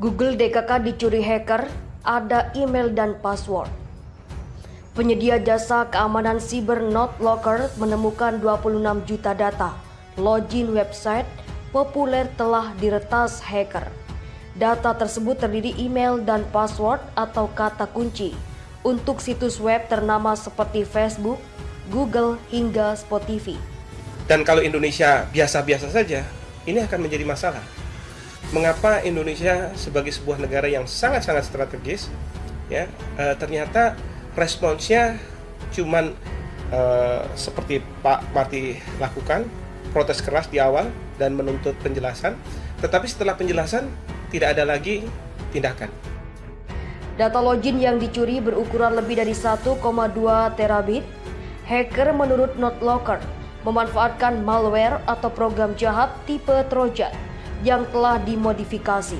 Google DKK dicuri hacker, ada email dan password. Penyedia jasa keamanan siber NotLocker menemukan 26 juta data login website populer telah diretas hacker. Data tersebut terdiri email dan password atau kata kunci untuk situs web ternama seperti Facebook, Google, hingga Spotify. Dan kalau Indonesia biasa-biasa saja, ini akan menjadi masalah. Mengapa Indonesia sebagai sebuah negara yang sangat-sangat strategis, ya e, ternyata responsnya cuman e, seperti Pak Marti lakukan, protes keras di awal dan menuntut penjelasan, tetapi setelah penjelasan tidak ada lagi tindakan. Data login yang dicuri berukuran lebih dari 1,2 terabit. Hacker menurut NotLocker memanfaatkan malware atau program jahat tipe Trojan yang telah dimodifikasi.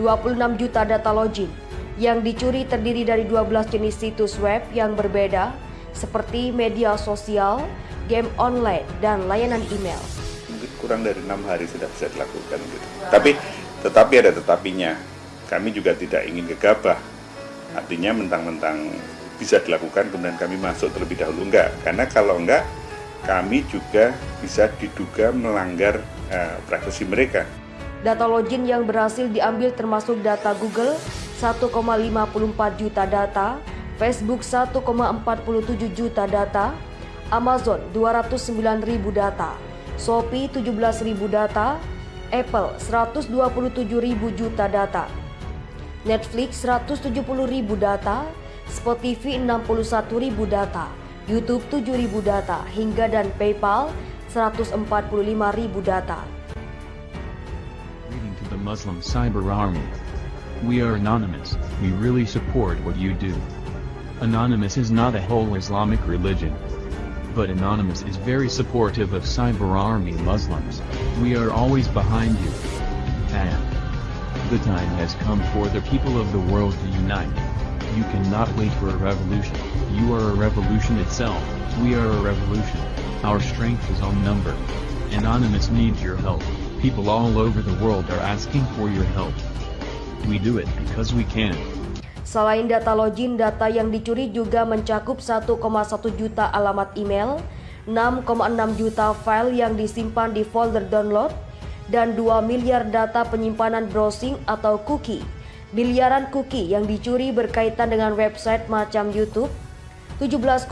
26 juta data login yang dicuri terdiri dari 12 jenis situs web yang berbeda seperti media sosial, game online, dan layanan email. Mungkin kurang dari enam hari sudah bisa dilakukan gitu. Tapi tetapi ada tetapinya. Kami juga tidak ingin gegabah. Artinya mentang-mentang bisa dilakukan kemudian kami masuk terlebih dahulu enggak. Karena kalau enggak kami juga bisa diduga melanggar uh, privasi mereka. Data login yang berhasil diambil termasuk data Google 1,54 juta data, Facebook 1,47 juta data, Amazon 209 ribu data, Shopee 17 ribu data, Apple 127 ribu juta data, Netflix 170 ribu data, Spotify 61 ribu data, YouTube 7 ribu data, hingga dan PayPal 145 data. To the Muslim Cyber Army. We are anonymous, we really support what you do. Anonymous is not a whole Islamic religion. But Anonymous is very supportive of Cyber Army Muslims. We are always behind you. And the time has come for the people of the world to unite. You cannot wait for a revolution. You are a revolution itself. We are a revolution. Our strength is on number. Anonymous needs your help. People all over the world are asking for your help. We do it because we can. Selain data login, data yang dicuri juga mencakup 1,1 juta alamat email, 6,6 juta file yang disimpan di folder download, dan 2 miliar data penyimpanan browsing atau cookie. Miliaran cookie yang dicuri berkaitan dengan website macam YouTube, 17,1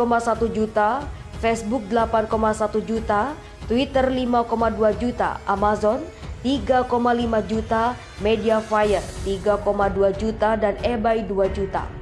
juta, Facebook 8,1 juta, Twitter 5,2 juta, Amazon 3,5 juta, Mediafire 3,2 juta dan eBay 2 juta.